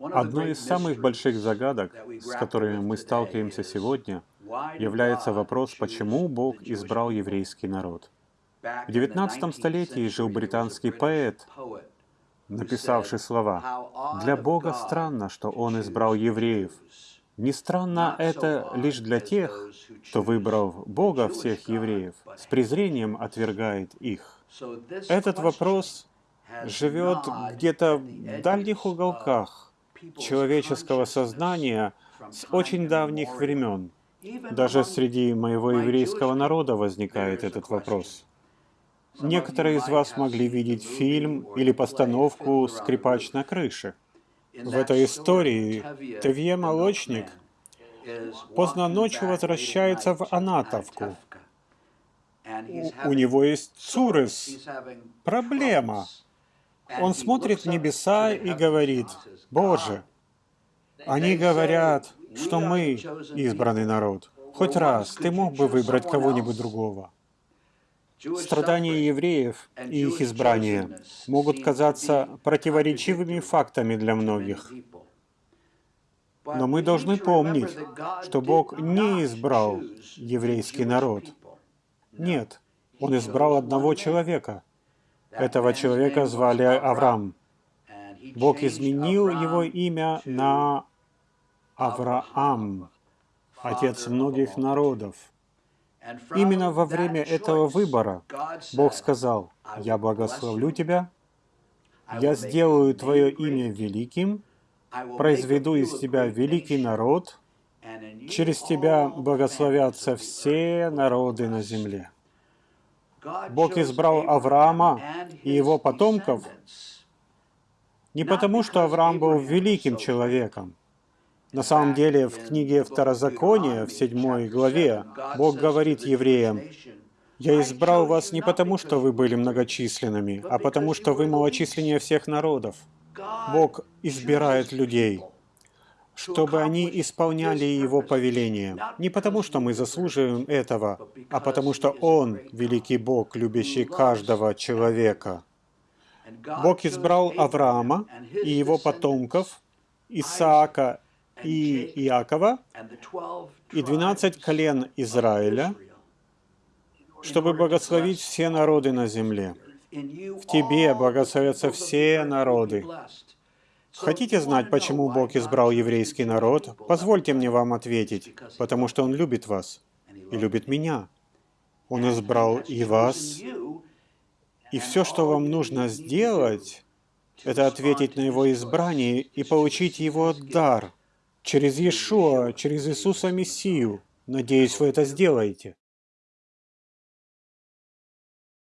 Одной из самых больших загадок, с которыми мы сталкиваемся сегодня, является вопрос, почему Бог избрал еврейский народ. В XIX столетии жил британский поэт, написавший слова «Для Бога странно, что Он избрал евреев. Не странно это лишь для тех, кто, выбрав Бога всех евреев, с презрением отвергает их». Этот вопрос живет где-то в дальних уголках человеческого сознания с очень давних времен. Даже среди моего еврейского народа возникает этот вопрос. Некоторые из вас могли видеть фильм или постановку «Скрипач на крыше». В этой истории Тевье Молочник поздно ночью возвращается в Анатовку. У, у него есть Цурес, проблема. Он смотрит в небеса и говорит, «Боже, они говорят, что мы избранный народ. Хоть раз ты мог бы выбрать кого-нибудь другого». Страдания евреев и их избрание могут казаться противоречивыми фактами для многих. Но мы должны помнить, что Бог не избрал еврейский народ. Нет, Он избрал одного человека. Этого человека звали Авраам. Бог изменил его имя на Авраам, отец многих народов. Именно во время этого выбора Бог сказал, «Я благословлю тебя, я сделаю твое имя великим, произведу из тебя великий народ, через тебя благословятся все народы на земле». Бог избрал Авраама и его потомков не потому, что Авраам был великим человеком, на самом деле, в книге Второзакония, в седьмой главе, Бог говорит евреям, «Я избрал вас не потому, что вы были многочисленными, а потому, что вы малочисленнее всех народов». Бог избирает людей, чтобы они исполняли Его повеление. Не потому, что мы заслуживаем этого, а потому, что Он — великий Бог, любящий каждого человека. Бог избрал Авраама и его потомков, Исаака и Иакова, и двенадцать колен Израиля, чтобы благословить все народы на земле. В тебе благословятся все народы. Хотите знать, почему Бог избрал еврейский народ? Позвольте мне вам ответить. Потому что Он любит вас и любит меня. Он избрал и вас. И все, что вам нужно сделать, это ответить на Его избрание и получить Его дар – через Иешуа, через Иисуса Мессию. Надеюсь, вы это сделаете.